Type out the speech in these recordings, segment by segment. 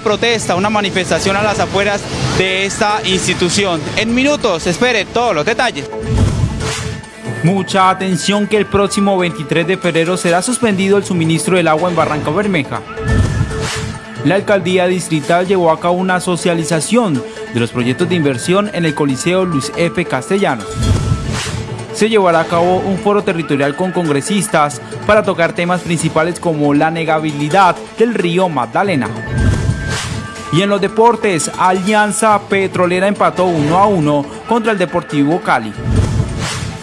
protesta, una manifestación a las afueras de esta institución. En minutos, espere todos los detalles. Mucha atención que el próximo 23 de febrero será suspendido el suministro del agua en Barranca Bermeja. La alcaldía distrital llevó a cabo una socialización de los proyectos de inversión en el Coliseo Luis F. Castellanos. Se llevará a cabo un foro territorial con congresistas para tocar temas principales como la negabilidad del río Magdalena. Y en los deportes, Alianza Petrolera empató 1 a 1 contra el Deportivo Cali.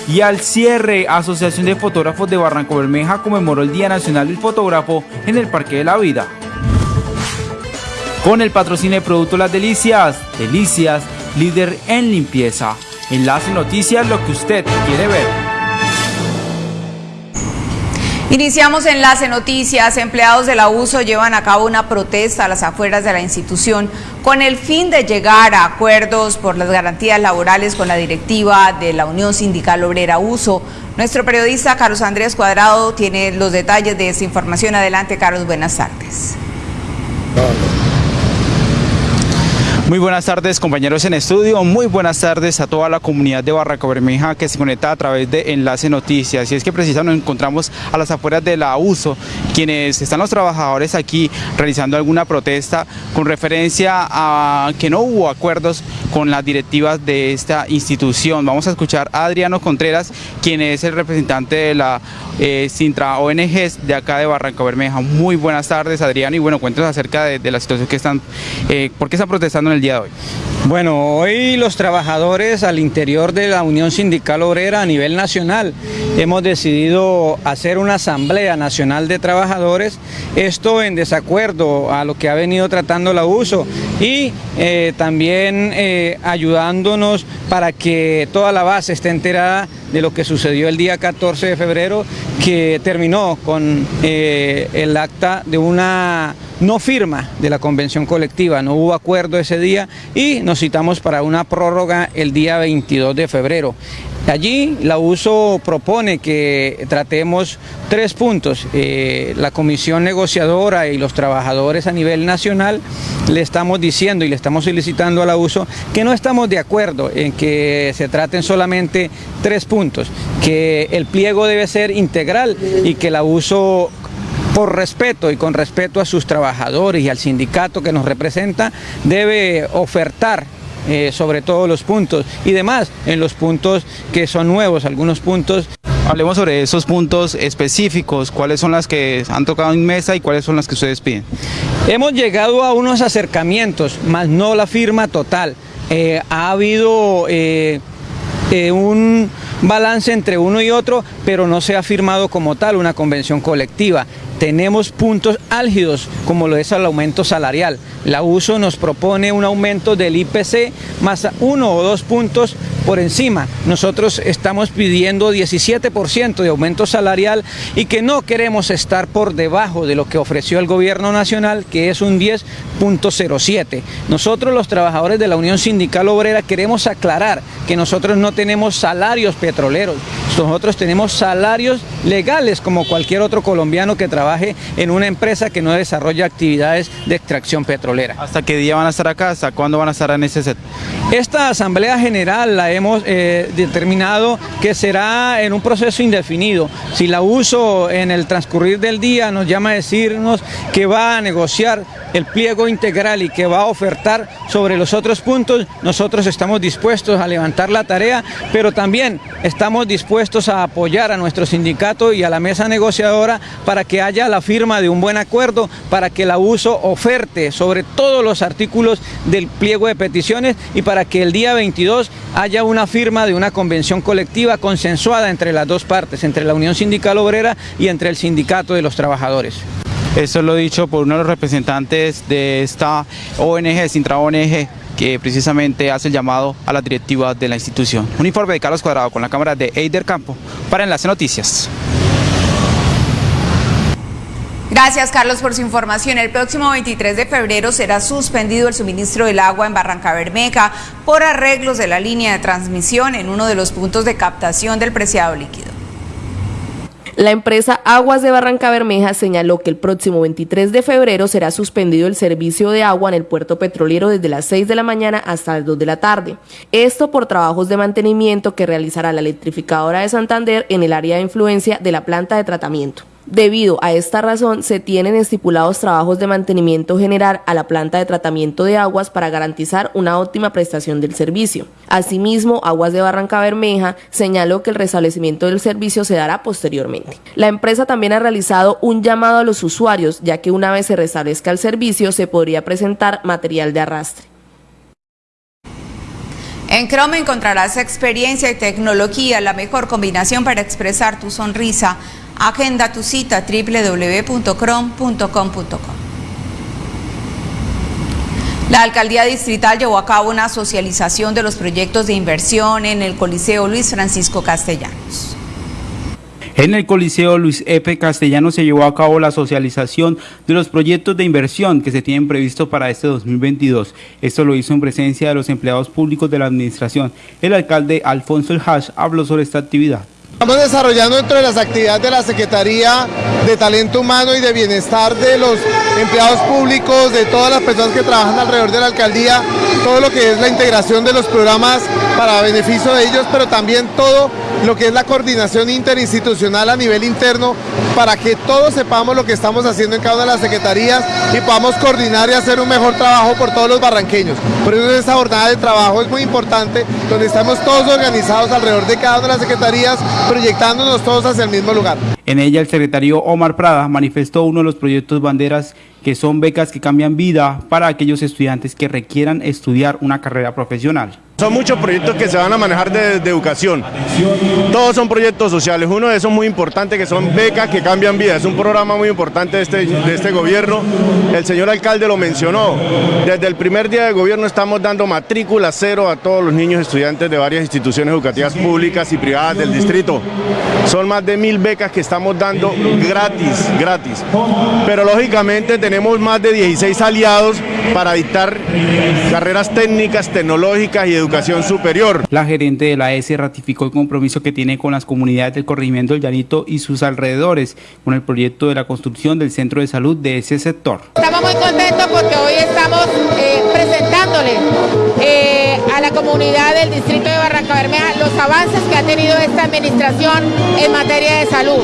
Y al cierre, Asociación de Fotógrafos de Barranco Bermeja conmemoró el Día Nacional del Fotógrafo en el Parque de la Vida. Con el patrocinio de Producto Las Delicias, Delicias, líder en limpieza. Enlace Noticias, lo que usted quiere ver. Iniciamos Enlace Noticias. Empleados del abuso llevan a cabo una protesta a las afueras de la institución con el fin de llegar a acuerdos por las garantías laborales con la directiva de la Unión Sindical Obrera Uso. Nuestro periodista Carlos Andrés Cuadrado tiene los detalles de esta información. Adelante, Carlos, buenas tardes. Muy buenas tardes compañeros en estudio, muy buenas tardes a toda la comunidad de Barranca Bermeja que se conecta a través de Enlace Noticias y es que precisamente nos encontramos a las afueras de la USO, quienes están los trabajadores aquí realizando alguna protesta con referencia a que no hubo acuerdos con las directivas de esta institución. Vamos a escuchar a Adriano Contreras, quien es el representante de la eh, Sintra ONG de acá de Barranca Bermeja. Muy buenas tardes Adriano y bueno, cuéntanos acerca de, la situación que están, eh, ¿por qué están protestando en el día de hoy? Bueno, hoy los trabajadores al interior de la Unión Sindical Obrera a nivel nacional hemos decidido hacer una asamblea nacional de trabajadores, esto en desacuerdo a lo que ha venido tratando la USO y eh, también eh, ayudándonos para que toda la base esté enterada de lo que sucedió el día 14 de febrero, que terminó con eh, el acta de una no firma de la convención colectiva, no hubo acuerdo ese día y nos citamos para una prórroga el día 22 de febrero. Allí la USO propone que tratemos tres puntos. Eh, la comisión negociadora y los trabajadores a nivel nacional le estamos diciendo y le estamos solicitando a la USO que no estamos de acuerdo en que se traten solamente tres puntos, que el pliego debe ser integral y que la USO por respeto y con respeto a sus trabajadores y al sindicato que nos representa, debe ofertar eh, sobre todos los puntos y demás en los puntos que son nuevos, algunos puntos. Hablemos sobre esos puntos específicos, cuáles son las que han tocado en mesa y cuáles son las que ustedes piden. Hemos llegado a unos acercamientos, más no la firma total. Eh, ha habido eh, un balance entre uno y otro, pero no se ha firmado como tal una convención colectiva tenemos puntos álgidos como lo es el aumento salarial. La USO nos propone un aumento del IPC más uno o dos puntos por encima. Nosotros estamos pidiendo 17% de aumento salarial y que no queremos estar por debajo de lo que ofreció el gobierno nacional, que es un 10.07. Nosotros los trabajadores de la Unión Sindical Obrera queremos aclarar que nosotros no tenemos salarios petroleros, nosotros tenemos salarios legales como cualquier otro colombiano que trabaje en una empresa que no desarrolla actividades de extracción petrolera. ¿Hasta qué día van a estar acá? ¿Hasta cuándo van a estar en ese set? Esta asamblea general la hemos eh, determinado que será en un proceso indefinido. Si la uso en el transcurrir del día nos llama a decirnos que va a negociar el pliego integral y que va a ofertar sobre los otros puntos, nosotros estamos dispuestos a levantar la tarea, pero también estamos dispuestos a apoyar a nuestro sindicato y a la mesa negociadora para que haya la firma de un buen acuerdo, para que la uso oferte sobre todos los artículos del pliego de peticiones y para que el día 22 haya una firma de una convención colectiva consensuada entre las dos partes, entre la Unión Sindical Obrera y entre el Sindicato de los Trabajadores. Eso lo dicho por uno de los representantes de esta ONG, Sintra ONG, que precisamente hace el llamado a la directiva de la institución. Un informe de Carlos Cuadrado con la cámara de Eider Campo para Enlace Noticias. Gracias Carlos por su información. El próximo 23 de febrero será suspendido el suministro del agua en Barranca Bermeja por arreglos de la línea de transmisión en uno de los puntos de captación del preciado líquido. La empresa Aguas de Barranca Bermeja señaló que el próximo 23 de febrero será suspendido el servicio de agua en el puerto petrolero desde las 6 de la mañana hasta las 2 de la tarde. Esto por trabajos de mantenimiento que realizará la electrificadora de Santander en el área de influencia de la planta de tratamiento. Debido a esta razón, se tienen estipulados trabajos de mantenimiento general a la planta de tratamiento de aguas para garantizar una óptima prestación del servicio. Asimismo, Aguas de Barranca Bermeja señaló que el restablecimiento del servicio se dará posteriormente. La empresa también ha realizado un llamado a los usuarios, ya que una vez se restablezca el servicio se podría presentar material de arrastre. En Chrome encontrarás experiencia y tecnología, la mejor combinación para expresar tu sonrisa. Agenda tu cita www.crom.com.co. La alcaldía distrital llevó a cabo una socialización de los proyectos de inversión en el Coliseo Luis Francisco Castellanos. En el Coliseo Luis F. Castellano se llevó a cabo la socialización de los proyectos de inversión que se tienen previsto para este 2022. Esto lo hizo en presencia de los empleados públicos de la administración. El alcalde Alfonso El Hash habló sobre esta actividad. Estamos desarrollando dentro de las actividades de la Secretaría de Talento Humano y de Bienestar de los empleados públicos, de todas las personas que trabajan alrededor de la alcaldía, todo lo que es la integración de los programas para beneficio de ellos, pero también todo lo que es la coordinación interinstitucional a nivel interno para que todos sepamos lo que estamos haciendo en cada una de las secretarías y podamos coordinar y hacer un mejor trabajo por todos los barranqueños. Por eso esta jornada de trabajo es muy importante, donde estamos todos organizados alrededor de cada una de las secretarías proyectándonos todos hacia el mismo lugar. En ella el secretario Omar Prada manifestó uno de los proyectos banderas que son becas que cambian vida para aquellos estudiantes que requieran estudiar una carrera profesional. Son muchos proyectos que se van a manejar de, educación. Todos son proyectos sociales. Uno de esos muy importante que son becas que cambian vidas. Es un programa muy importante de este, de este gobierno. El señor alcalde lo mencionó. Desde el primer día de gobierno estamos dando matrícula cero a todos los niños estudiantes de varias instituciones educativas públicas y privadas del distrito. Son más de mil becas que estamos dando gratis, gratis. Pero lógicamente tenemos más de 16 aliados para dictar carreras técnicas, tecnológicas y educativas educación superior. La gerente de la ES ratificó el compromiso que tiene con las comunidades del corregimiento del Llanito y sus alrededores con el proyecto de la construcción del centro de salud de ese sector. Estamos muy contentos porque hoy estamos eh, presentándole eh, a la comunidad del distrito de Barranca Bermeja los avances que ha tenido esta administración en materia de salud.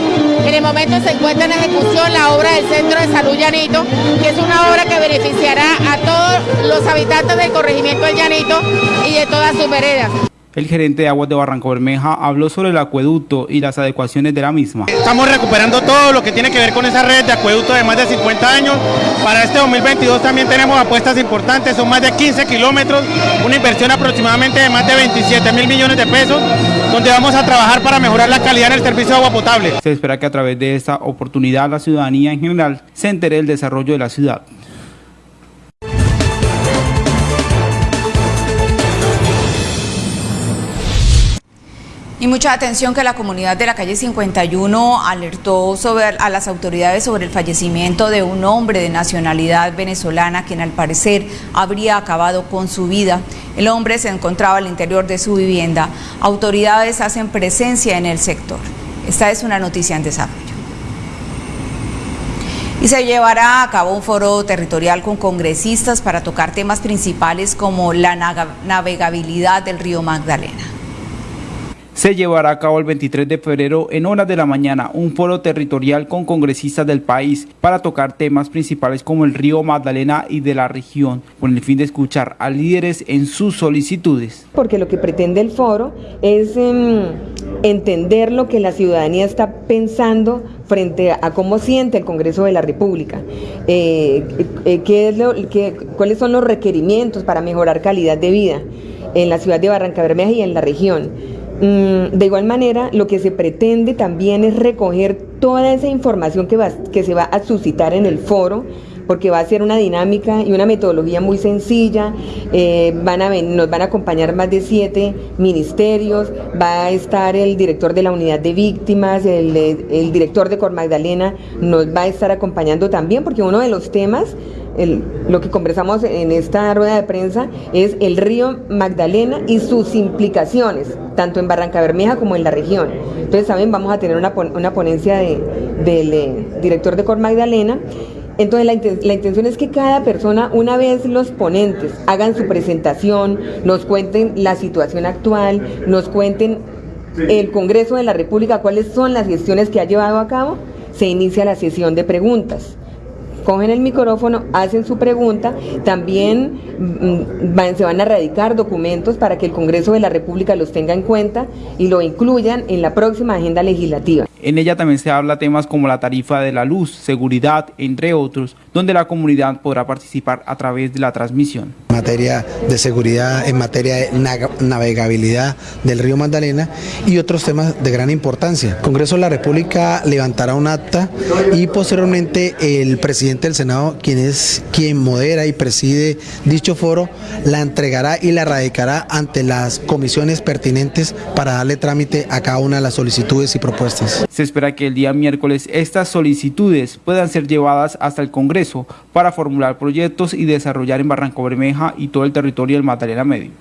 En el momento se encuentra en ejecución la obra del Centro de Salud Llanito, que es una obra que beneficiará a todos los habitantes del corregimiento del Llanito y de todas sus veredas. El gerente de Aguas de Barranco Bermeja habló sobre el acueducto y las adecuaciones de la misma. Estamos recuperando todo lo que tiene que ver con esa red de acueducto de más de 50 años. Para este 2022 también tenemos apuestas importantes, son más de 15 kilómetros, una inversión aproximadamente de más de 27 mil millones de pesos, donde vamos a trabajar para mejorar la calidad en el servicio de agua potable. Se espera que a través de esta oportunidad la ciudadanía en general se entere del desarrollo de la ciudad. Y mucha atención que la comunidad de la calle 51 alertó a las autoridades sobre el fallecimiento de un hombre de nacionalidad venezolana quien al parecer habría acabado con su vida. El hombre se encontraba al interior de su vivienda. Autoridades hacen presencia en el sector. Esta es una noticia en desarrollo. Y se llevará a cabo un foro territorial con congresistas para tocar temas principales como la navegabilidad del río Magdalena se llevará a cabo el 23 de febrero en horas de la mañana un foro territorial con congresistas del país para tocar temas principales como el río Magdalena y de la región, con el fin de escuchar a líderes en sus solicitudes. Porque lo que pretende el foro es em, entender lo que la ciudadanía está pensando frente a cómo siente el Congreso de la República, eh, eh, qué es lo, cuáles son los requerimientos para mejorar calidad de vida en la ciudad de Barranca Bermeja y en la región. Mm, de igual manera, lo que se pretende también es recoger toda esa información que, se va a suscitar en el foro, porque va a ser una dinámica y una metodología muy sencilla. Eh, van a nos van a acompañar más de siete ministerios, va a estar el director de la unidad de víctimas, el, director de Cor Magdalena nos va a estar acompañando también, porque uno de los temas lo que conversamos en esta rueda de prensa es el río Magdalena y sus implicaciones, tanto en Barranca Bermeja como en la región. Entonces también vamos a tener una, ponencia del eh, director de Cor Magdalena entonces la, intención es que cada persona, una vez los ponentes hagan su presentación, nos cuenten la situación actual, nos cuenten el Congreso de la República, cuáles son las gestiones que ha llevado a cabo, se inicia la sesión de preguntas cogen el micrófono, hacen su pregunta, también mm, se van a radicar documentos para que el Congreso de la República los tenga en cuenta y lo incluyan en la próxima agenda legislativa. En ella también se habla temas como la tarifa de la luz, seguridad, entre otros, donde la comunidad podrá participar a través de la transmisión. En materia de seguridad, en materia de navegabilidad del río Magdalena y otros temas de gran importancia. El Congreso de la República levantará un acta y posteriormente el presidente del Senado, quien es quien modera y preside dicho foro, la entregará y la radicará ante las comisiones pertinentes para darle trámite a cada una de las solicitudes y propuestas. Se espera que el día miércoles estas solicitudes puedan ser llevadas hasta el Congreso para formular proyectos y desarrollar en Barranco Bermeja y todo el territorio del Magdalena Medio.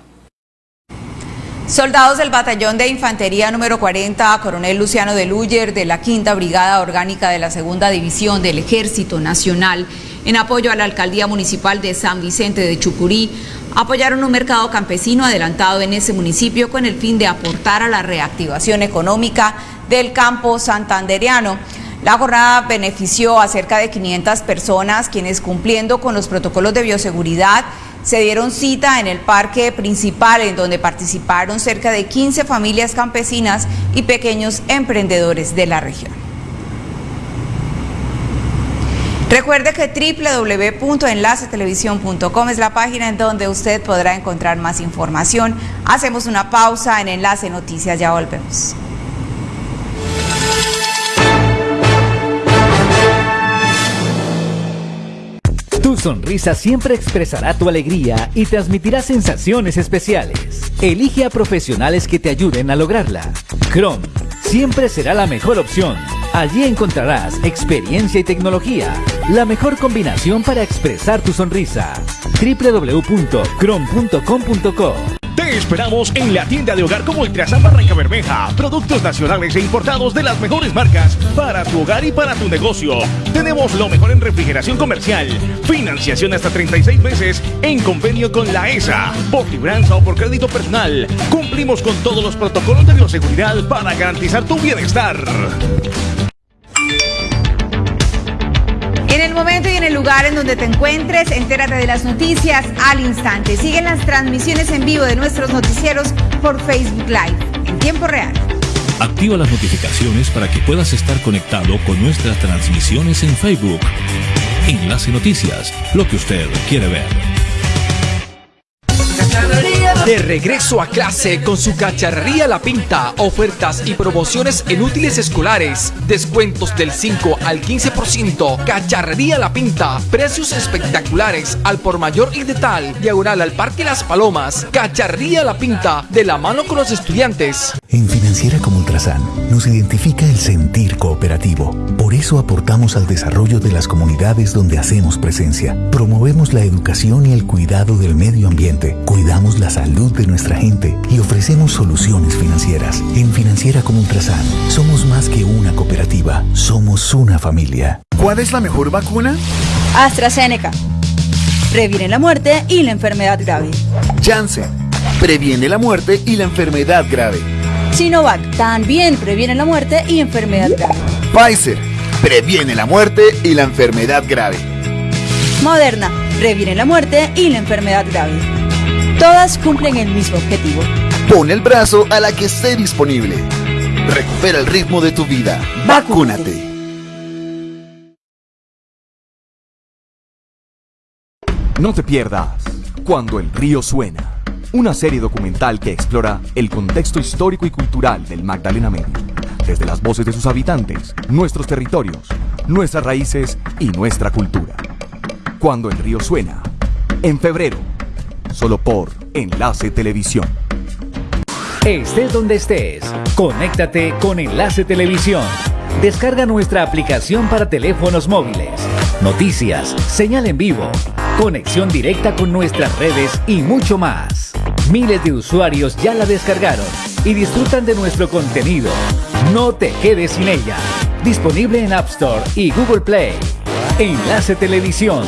Soldados del Batallón de Infantería número 40, Coronel Luciano de Luyer, de la Quinta Brigada Orgánica de la Segunda División del Ejército Nacional, en apoyo a la Alcaldía Municipal de San Vicente de Chucurí, apoyaron un mercado campesino adelantado en ese municipio con el fin de aportar a la reactivación económica del campo santandereano. La jornada benefició a cerca de 500 personas quienes cumpliendo con los protocolos de bioseguridad se dieron cita en el parque principal en donde participaron cerca de 15 familias campesinas y pequeños emprendedores de la región. Recuerde que www.enlacetelevisión.com es la página en donde usted podrá encontrar más información. Hacemos una pausa en Enlace Noticias, ya volvemos. Sonrisa siempre expresará tu alegría y transmitirá sensaciones especiales. Elige a profesionales que te ayuden a lograrla. Chrome siempre será la mejor opción. Allí encontrarás experiencia y tecnología, la mejor combinación para expresar tu sonrisa. www.chrome.com.co te esperamos en la tienda de hogar como Ultrasan Barranca Bermeja. Productos nacionales e importados de las mejores marcas para tu hogar y para tu negocio. Tenemos lo mejor en refrigeración comercial. Financiación hasta 36 meses en convenio con la ESA. Por libranza o por crédito personal. Cumplimos con todos los protocolos de bioseguridad para garantizar tu bienestar. En el momento y en el lugar en donde te encuentres, entérate de las noticias al instante. Siguen las transmisiones en vivo de nuestros noticieros por Facebook Live en tiempo real. Activa las notificaciones para que puedas estar conectado con nuestras transmisiones en Facebook. Enlace Noticias, lo que usted quiere ver. De regreso a clase con su cacharrería La Pinta, ofertas y promociones en útiles escolares, descuentos del 5 al 15%, cacharrería La Pinta, precios espectaculares al por mayor y de tal, diagonal al Parque Las Palomas, cacharrería La Pinta, de la mano con los estudiantes. En Financiera como Ultrasan nos identifica el sentir cooperativo. Por eso aportamos al desarrollo de las comunidades donde hacemos presencia. Promovemos la educación y el cuidado del medio ambiente. Cuidamos la salud de nuestra gente y ofrecemos soluciones financieras. En Financiera como Ultrasan, somos más que una cooperativa, somos una familia. ¿Cuál es la mejor vacuna? AstraZeneca. Previene la muerte y la enfermedad grave. Janssen. Previene la muerte y la enfermedad grave. Sinovac también previene la muerte y enfermedad grave. Pfizer previene la muerte y la enfermedad grave. Moderna previene la muerte y la enfermedad grave. Todas cumplen el mismo objetivo. Pon el brazo a la que esté disponible. Recupera el ritmo de tu vida. Vacúnate. No te pierdas Cuando el río suena. Una serie documental que explora el contexto histórico y cultural del Magdalena Medio. Desde las voces de sus habitantes, nuestros territorios, nuestras raíces y nuestra cultura. Cuando el río suena. En febrero, solo por Enlace Televisión. Estés donde estés, conéctate con Enlace Televisión. Descarga nuestra aplicación para teléfonos móviles noticias, señal en vivo, conexión directa con nuestras redes y mucho más. Miles de usuarios ya la descargaron y disfrutan de nuestro contenido. No te quedes sin ella. Disponible en App Store y Google Play. Enlace Televisión,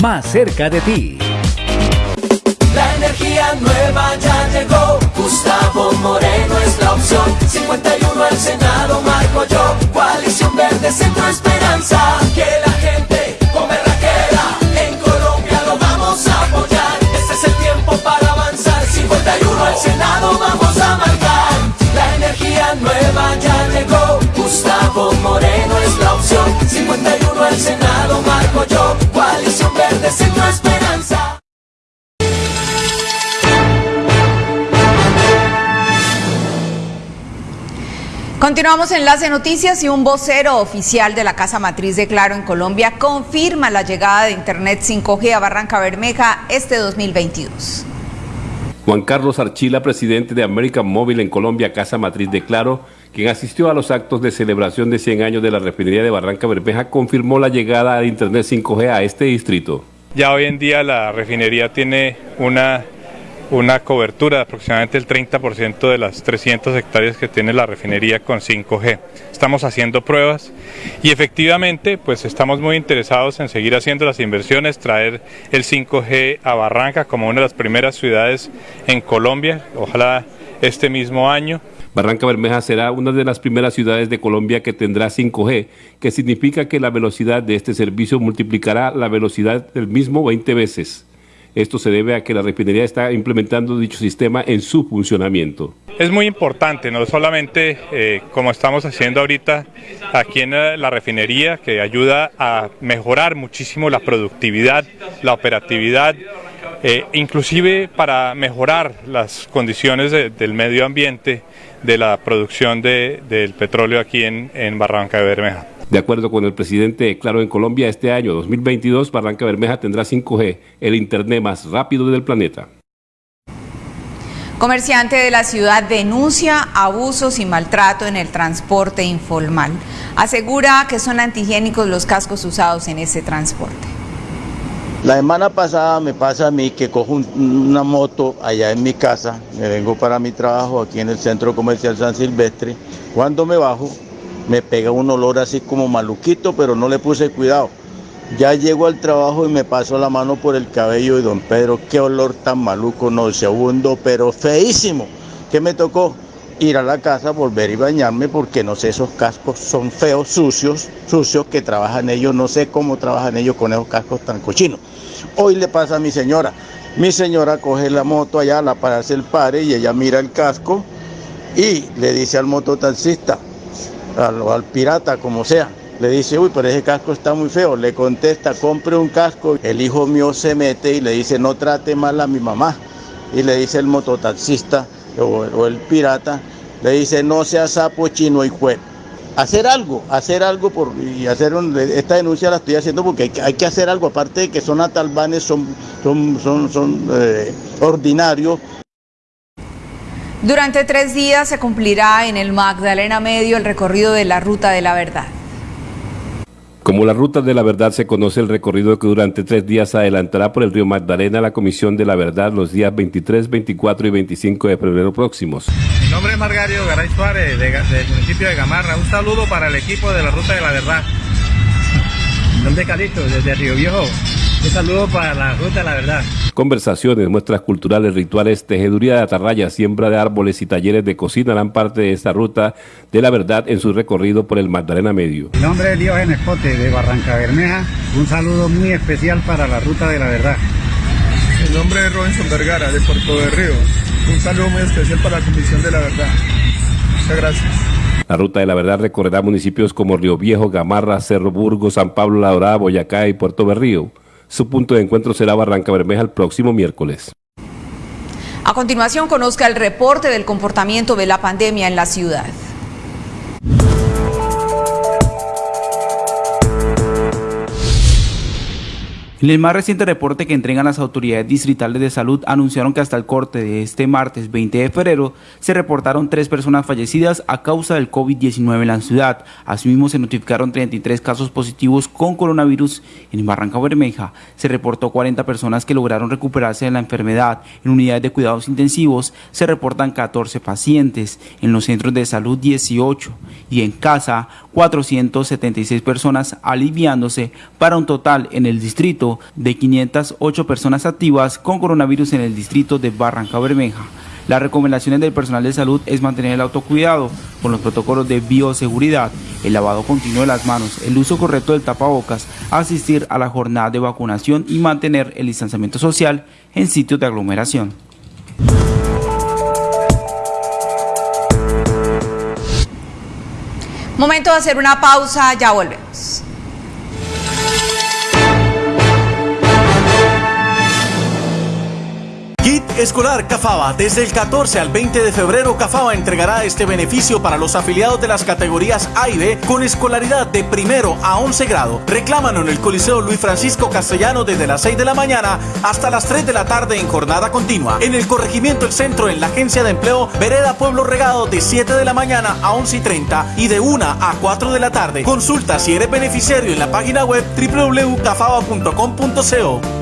más cerca de ti. La energía nueva ya llegó. Gustavo Moreno es la opción. 51 al Senado, marco yo. Coalición Verde, Centro Esperanza. Que la gente es la opción. 51 al Senado, marco yo. Coalición Verde, Centro Esperanza. Continuamos Enlace Noticias y un vocero oficial de la Casa Matriz de Claro en Colombia confirma la llegada de Internet 5G a Barranca Bermeja este 2022. Juan Carlos Archila, presidente de American Móvil en Colombia, Casa Matriz de Claro, quien asistió a los actos de celebración de 100 años de la refinería de Barranca Bermeja, confirmó la llegada de Internet 5G a este distrito. Ya hoy en día la refinería tiene una una cobertura de aproximadamente el 30% de las 300 hectáreas que tiene la refinería con 5G. Estamos haciendo pruebas y efectivamente pues estamos muy interesados en seguir haciendo las inversiones, traer el 5G a Barranca como una de las primeras ciudades en Colombia, ojalá este mismo año. Barranca Bermeja será una de las primeras ciudades de Colombia que tendrá 5G, que significa que la velocidad de este servicio multiplicará la velocidad del mismo 20 veces. Esto se debe a que la refinería está implementando dicho sistema en su funcionamiento. Es muy importante, no solamente eh, como estamos haciendo ahorita aquí en la refinería, que ayuda a mejorar muchísimo la productividad, la operatividad, eh, inclusive para mejorar las condiciones de, del medio ambiente de la producción de, del petróleo aquí en, en Barranca de Bermeja. De acuerdo con el presidente Claro en Colombia, este año 2022 Barranca Bermeja tendrá 5G, el Internet más rápido del planeta. Comerciante de la ciudad denuncia abusos y maltrato en el transporte informal. Asegura que son antihigiénicos los cascos usados en ese transporte. La semana pasada me pasa a mí que cojo un- una moto allá en mi casa, me vengo para mi trabajo aquí en el centro comercial San Silvestre. Cuando me bajo, me pega un olor así como maluquito, pero no le puse cuidado. Ya llego al trabajo y me paso la mano por el cabello y don Pedro, qué olor tan maluco, no segundo, pero feísimo. ¿Qué me tocó? Ir a la casa, volver y bañarme porque no sé, esos cascos son feos, sucios, sucios que trabajan ellos, no sé cómo trabajan ellos con esos cascos tan cochinos. Hoy le pasa a mi señora. Mi señora coge la moto allá, la para hacer el pare y ella mira el casco y le dice al mototaxista, al, al pirata, como sea, le dice, uy, pero ese casco está muy feo. Le contesta, compre un casco. El hijo mío se mete y le dice, no trate mal a mi mamá. Y le dice el mototaxista o, o el pirata, le dice, no sea sapo chino y juez. Hacer algo, hacer algo por, y hacer un- esta denuncia la estoy haciendo porque hay, hay que hacer algo, aparte de que son atalbanes, son, son, son, son eh, ordinarios, Durante tres días se cumplirá en el Magdalena Medio el recorrido de la Ruta de la Verdad. Como la ruta de la verdad se conoce el recorrido que durante tres días adelantará por el río Magdalena la Comisión de la Verdad los días 23, 24 y 25 de febrero próximos. Mi nombre es Margario Garay Suárez, del municipio de Gamarra. Un saludo para el equipo de la Ruta de la Verdad. Mi nombre desde Río Viejo. Un saludo para la Ruta de la Verdad. Conversaciones, muestras culturales, rituales, tejeduría de atarraya, siembra de árboles y talleres de cocina harán parte de esta ruta de la verdad en su recorrido por el Magdalena Medio. Mi nombre es Diógenes Pote, de Barranca Bermeja. Un saludo muy especial para la Ruta de la Verdad. Mi nombre es Robinson Vergara, de Puerto de Río. Un saludo muy especial para la Comisión de la Verdad. Muchas gracias. La ruta de la verdad recorrerá municipios como Río Viejo, Gamarra, Cerro Burgo, San Pablo, La Dorada, Boyacá y Puerto Berrío. Su punto de encuentro será Barranca Bermeja el próximo miércoles. A continuación, conozca el reporte del comportamiento de la pandemia en la ciudad. En el más reciente reporte que entregan las autoridades distritales de salud anunciaron que hasta el corte de este martes 20 de febrero se reportaron tres personas fallecidas a causa del COVID-19 en la ciudad. Asimismo se notificaron 33 casos positivos con coronavirus en Barranca Bermeja. Se reportó 40 personas que lograron recuperarse de la enfermedad. En unidades de cuidados intensivos se reportan 14 pacientes, en los centros de salud 18 y en casa 476 personas aliviándose para un total en el distrito de 508 personas activas con coronavirus en el distrito de Barranca Bermeja. Las recomendaciones del personal de salud es mantener el autocuidado con los protocolos de bioseguridad, el lavado continuo de las manos, el uso correcto del tapabocas, asistir a la jornada de vacunación y mantener el distanciamiento social en sitios de aglomeración. Momento de hacer una pausa, ya volvemos. Kit Escolar Cafaba. Desde el 14 al 20 de febrero, Cafaba entregará este beneficio para los afiliados de las categorías A y B con escolaridad de primero a 11 grado. Reclámalo en el Coliseo Luis Francisco Castellano desde las 6 de la mañana hasta las 3 de la tarde en jornada continua. En el corregimiento El Centro, en la Agencia de Empleo, Vereda Pueblo Regado de 7 de la mañana a 11 y 30 y de 1 a 4 de la tarde. Consulta si eres beneficiario en la página web www.cafaba.com.co.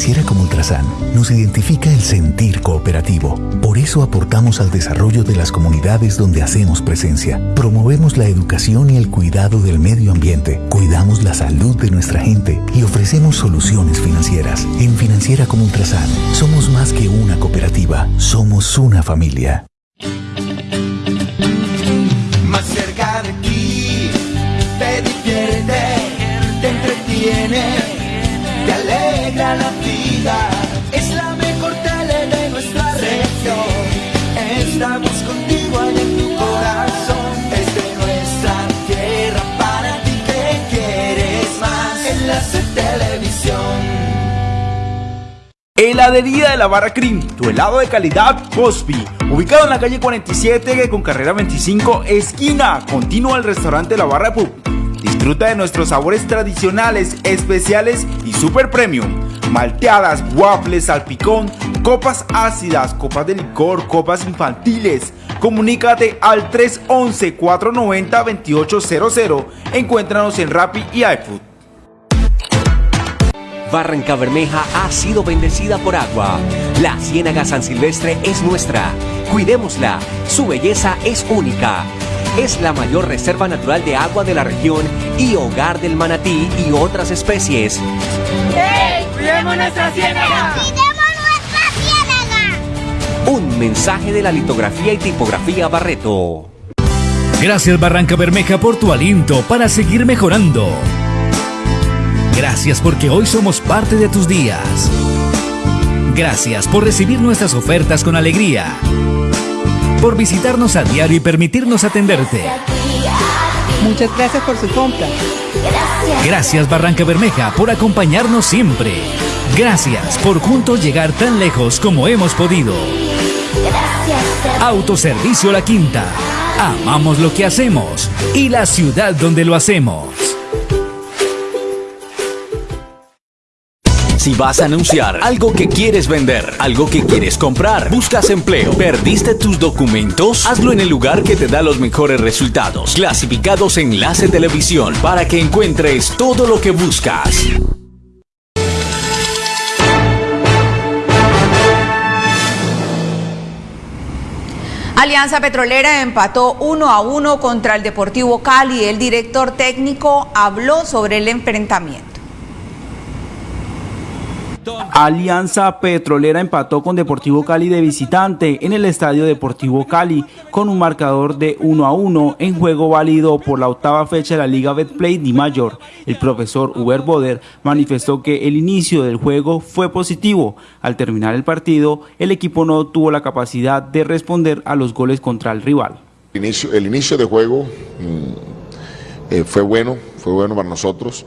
Financiera como Ultrasan nos identifica el sentir cooperativo. Por eso aportamos al desarrollo de las comunidades donde hacemos presencia. Promovemos la educación y el cuidado del medio ambiente. Cuidamos la salud de nuestra gente y ofrecemos soluciones financieras. En Financiera como Ultrasan somos más que una cooperativa, somos una familia. Heladería de la Barra Cream, tu helado de calidad Cosby, ubicado en la calle 47 con carrera 25, esquina, continua al restaurante La Barra Pub. Disfruta de nuestros sabores tradicionales, especiales y super premium. Malteadas, waffles, salpicón, copas ácidas, copas de licor, copas infantiles. Comunícate al 311-490-2800. Encuéntranos en Rappi y iFood. Barranca Bermeja ha sido bendecida por agua. La Ciénaga San Silvestre es nuestra. Cuidémosla. Su belleza es única. Es la mayor reserva natural de agua de la región y hogar del manatí y otras especies. ¡Hey! ¡Cuidemos nuestra ciénaga! Un mensaje de la litografía y tipografía Barreto. Gracias Barranca Bermeja por tu aliento para seguir mejorando. Gracias porque hoy somos parte de tus días. Gracias por recibir nuestras ofertas con alegría. Por visitarnos a diario y permitirnos atenderte. Muchas gracias por su compra. Gracias Barranca Bermeja por acompañarnos siempre. Gracias por juntos llegar tan lejos como hemos podido. Autoservicio La Quinta. Amamos lo que hacemos y la ciudad donde lo hacemos. Si vas a anunciar algo que quieres vender, algo que quieres comprar, buscas empleo, perdiste tus documentos, hazlo en el lugar que te da los mejores resultados. Clasificados Enlace Televisión para que encuentres todo lo que buscas. Alianza Petrolera empató 1 a 1 contra el Deportivo Cali. El director técnico habló sobre el enfrentamiento. Alianza Petrolera empató con Deportivo Cali de visitante en el Estadio Deportivo Cali con un marcador de 1 a 1 en juego válido por la octava fecha de la Liga Betplay Di Mayor. El profesor Uber Boder manifestó que el inicio del juego fue positivo. Al terminar el partido, el equipo no tuvo la capacidad de responder a los goles contra el rival. El inicio, de juego mm, eh, fue bueno, fue bueno para nosotros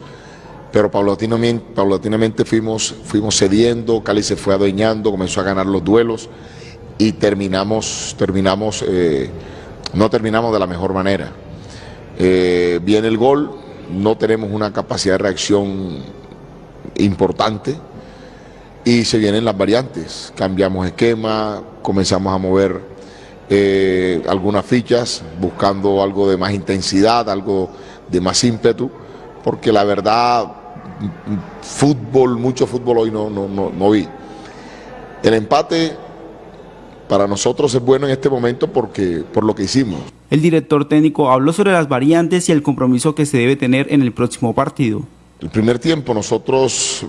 pero paulatinamente, paulatinamente fuimos, fuimos cediendo, Cali se fue adueñando, comenzó a ganar los duelos y terminamos, terminamos eh, no terminamos de la mejor manera. Eh, viene el gol, no tenemos una capacidad de reacción importante y se vienen las variantes. Cambiamos esquema, comenzamos a mover eh, algunas fichas, buscando algo de más intensidad, algo de más ímpetu, porque la verdad, fútbol, mucho fútbol hoy no, no, no, no vi. El empate para nosotros es bueno en este momento porque por lo que hicimos. El director técnico habló sobre las variantes y el compromiso que se debe tener en el próximo partido. El primer tiempo nosotros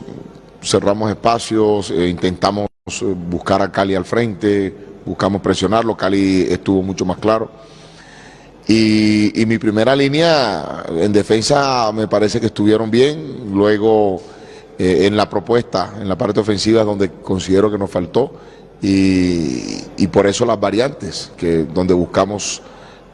cerramos espacios, eh, intentamos eh, buscar a Cali al frente, buscamos presionarlo, Cali estuvo mucho más claro. Y, y, mi primera línea en defensa me parece que estuvieron bien, luego eh, en la propuesta, en la parte ofensiva es donde considero que nos faltó. Y, y por eso las variantes, que donde buscamos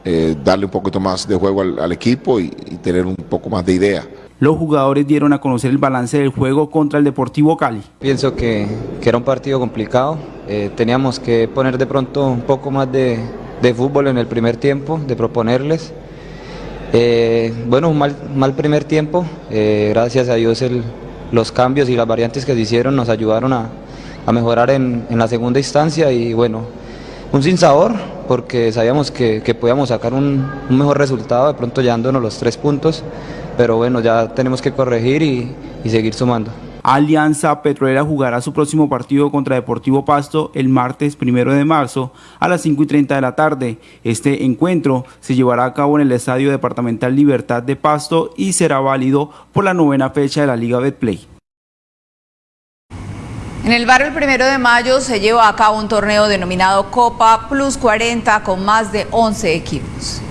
eh, darle un poquito más de juego al, al equipo y, y tener un poco más de idea. Los jugadores dieron a conocer el balance del juego contra el Deportivo Cali. Pienso que, que era un partido complicado, eh, teníamos que poner de pronto un poco más de, de fútbol en el primer tiempo, de proponerles. Eh, bueno, un mal, mal primer tiempo, eh, gracias a Dios los cambios y las variantes que se hicieron nos ayudaron a, a mejorar en, en, la segunda instancia y bueno, un sinsabor porque sabíamos que, que podíamos sacar un, un mejor resultado, de pronto llevándonos los tres puntos pero bueno, ya tenemos que corregir y, y seguir sumando. Alianza Petrolera jugará su próximo partido contra Deportivo Pasto el martes primero de marzo a las 5 y 30 de la tarde. Este encuentro se llevará a cabo en el Estadio Departamental Libertad de Pasto y será válido por la novena fecha de la Liga Betplay. En el barrio el primero de mayo se lleva a cabo un torneo denominado Copa Plus 40 con más de 11 equipos.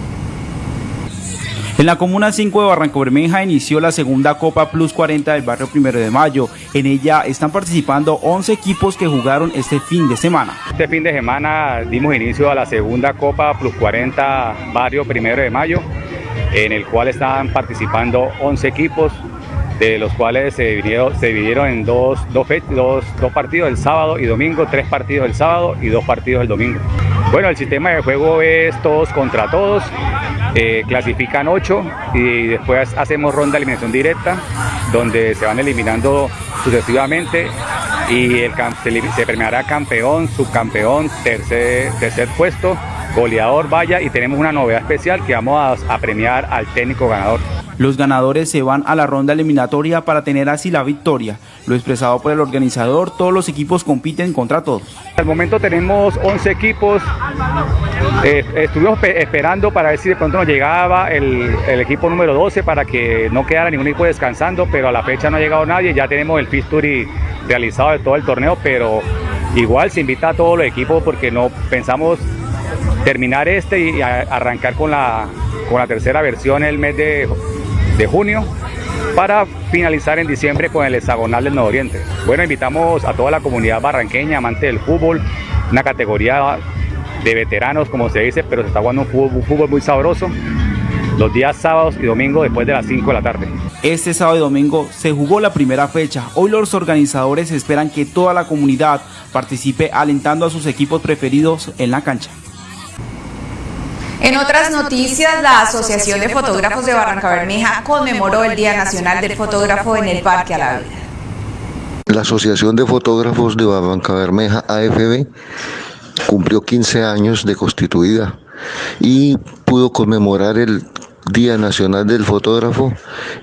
En la Comuna 5 de Barranco Bermeja inició la segunda Copa Plus 40 del barrio Primero de Mayo. En ella están participando 11 equipos que jugaron este fin de semana. Este fin de semana dimos inicio a la segunda Copa Plus 40 barrio Primero de Mayo, en el cual estaban participando 11 equipos, de los cuales se dividieron, se dividieron en dos, dos, dos, dos partidos el sábado y domingo, tres partidos el sábado y dos partidos el domingo. Bueno, el sistema de juego es todos contra todos, eh, clasifican ocho y después hacemos ronda de eliminación directa, donde se van eliminando sucesivamente y el, se, se premiará campeón, subcampeón, tercer, tercer puesto, goleador, vaya, y tenemos una novedad especial que vamos a, a premiar al técnico ganador. Los ganadores se van a la ronda eliminatoria para tener así la victoria. Lo expresado por el organizador, todos los equipos compiten contra todos. Al momento tenemos 11 equipos. Eh, estuvimos esperando para ver si de pronto nos llegaba el, equipo número 12 para que no quedara ningún equipo descansando, pero a la fecha no ha llegado nadie. Ya tenemos el fixture realizado de todo el torneo, pero igual se invita a todos los equipos porque no pensamos terminar este y arrancar con la, con la tercera versión el mes de de junio para finalizar en diciembre con el hexagonal del Oriente. Bueno, invitamos a toda la comunidad barranqueña, amante del fútbol, una categoría de veteranos, como se dice, pero se está jugando un fútbol, muy sabroso los días sábados y domingos después de las 5 de la tarde. Este sábado y domingo se jugó la primera fecha. Hoy los organizadores esperan que toda la comunidad participe alentando a sus equipos preferidos en la cancha. En otras noticias, la Asociación de Fotógrafos de Barranca Bermeja conmemoró el Día Nacional del Fotógrafo en el Parque a la Vida. La Asociación de Fotógrafos de Barranca Bermeja, AFB, cumplió 15 años de constituida y pudo conmemorar el Día Nacional del Fotógrafo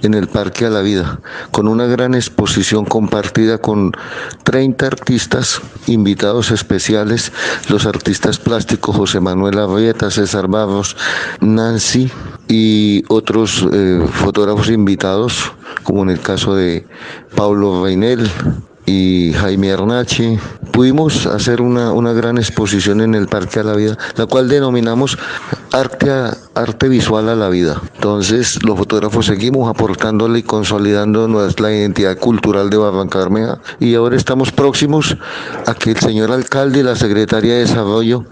en el Parque a la Vida, con una gran exposición compartida con 30 artistas, invitados especiales, los artistas plásticos José Manuel Arrieta, César Barros, Nancy y otros eh, fotógrafos invitados, como en el caso de Pablo Reinel, y Jaime Arnachi. Pudimos hacer una, una, gran exposición en el Parque a la Vida, la cual denominamos arte, arte visual a la vida. Entonces los fotógrafos seguimos aportándole y consolidando nuestra identidad cultural de Barranca Bermeja y ahora estamos próximos a que el señor alcalde y la Secretaría de Desarrollo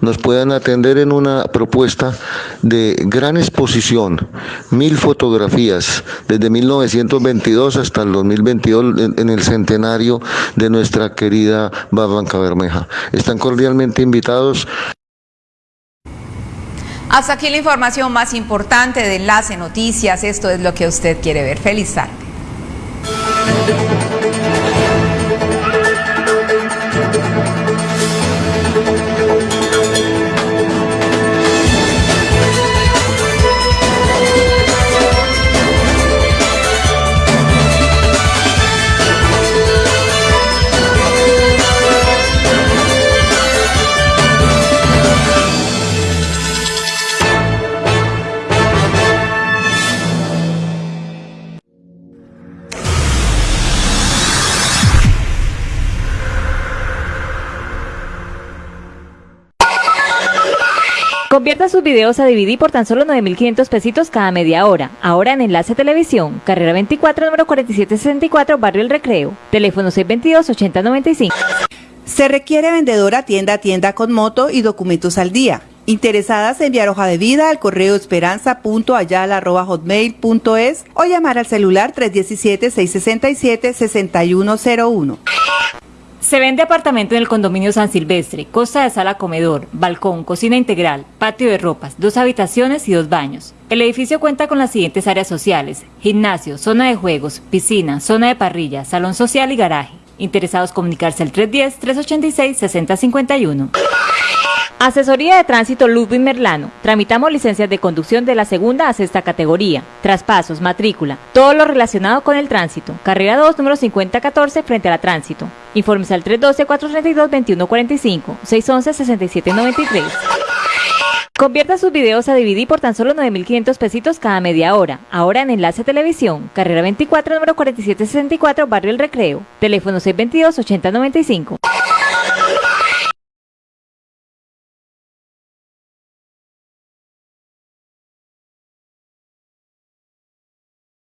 nos puedan atender en una propuesta de gran exposición, mil fotografías, desde 1922 hasta el 2022 en, en el centenario de nuestra querida Barranca Bermeja. Están cordialmente invitados. Hasta aquí la información más importante de Enlace Noticias. Esto es lo que usted quiere ver. Feliz tarde. Videos a DVD por tan solo 9.500 pesitos cada media hora. Ahora en Enlace Televisión, carrera 24, número 4764, Barrio El Recreo. Teléfono 622-8095. Se requiere vendedora tienda a tienda con moto y documentos al día. Interesadas en enviar hoja de vida al correo esperanza.ayala.hotmail.es o llamar al celular 317-667-6101. Se vende apartamento en el condominio San Silvestre, costa de sala comedor, balcón, cocina integral, patio de ropas, dos habitaciones y dos baños. El edificio cuenta con las siguientes áreas sociales, gimnasio, zona de juegos, piscina, zona de parrilla, salón social y garaje. Interesados comunicarse al 310-386-6051. Asesoría de Tránsito Ludwig Merlano. Tramitamos licencias de conducción de la segunda a sexta categoría. Traspasos, matrícula, todo lo relacionado con el tránsito. Carrera 2, número 5014, frente a la tránsito. Informes al 312-432-2145, 611-6793. Convierta sus videos a DVD por tan solo 9.500 pesitos cada media hora. Ahora en Enlace Televisión, carrera 24, número 4764, Barrio El Recreo. Teléfono 622-8095.